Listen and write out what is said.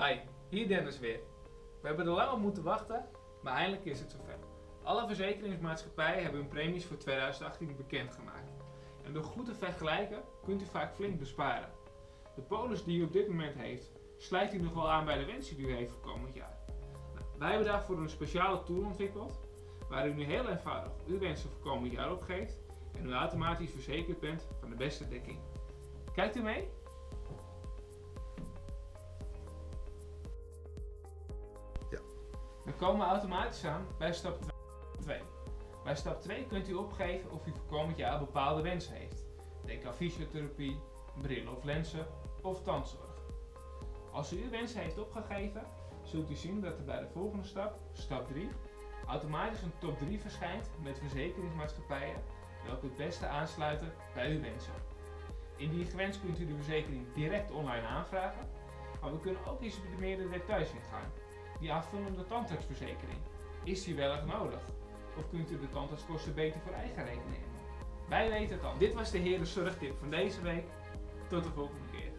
Hi, hier Dennis weer. We hebben er lang op moeten wachten, maar eindelijk is het zover. Alle verzekeringsmaatschappijen hebben hun premies voor 2018 bekendgemaakt. En door goed te vergelijken kunt u vaak flink besparen. De polis die u op dit moment heeft, sluit u nog wel aan bij de wensen die u heeft voor komend jaar. Nou, wij hebben daarvoor een speciale tool ontwikkeld, waar u nu heel eenvoudig uw wensen voor komend jaar opgeeft en u automatisch verzekerd bent van de beste dekking. Kijkt u mee? We komen automatisch aan bij stap 2. Bij stap 2 kunt u opgeven of u voor komend jaar bepaalde wensen heeft. Denk aan fysiotherapie, brillen of lenzen of tandzorg. Als u uw wensen heeft opgegeven, zult u zien dat er bij de volgende stap, stap 3, automatisch een top 3 verschijnt met verzekeringsmaatschappijen welke het beste aansluiten bij uw wensen. Indien gewenst kunt u de verzekering direct online aanvragen, maar we kunnen ook eens op de meerdere details ingaan. Die aanvullende tandartsverzekering, is die wel erg nodig? Of kunt u de tandartskosten beter voor eigen rekening nemen? Wij weten het al. Dit was de Heren Zorgtip van deze week. Tot de volgende keer.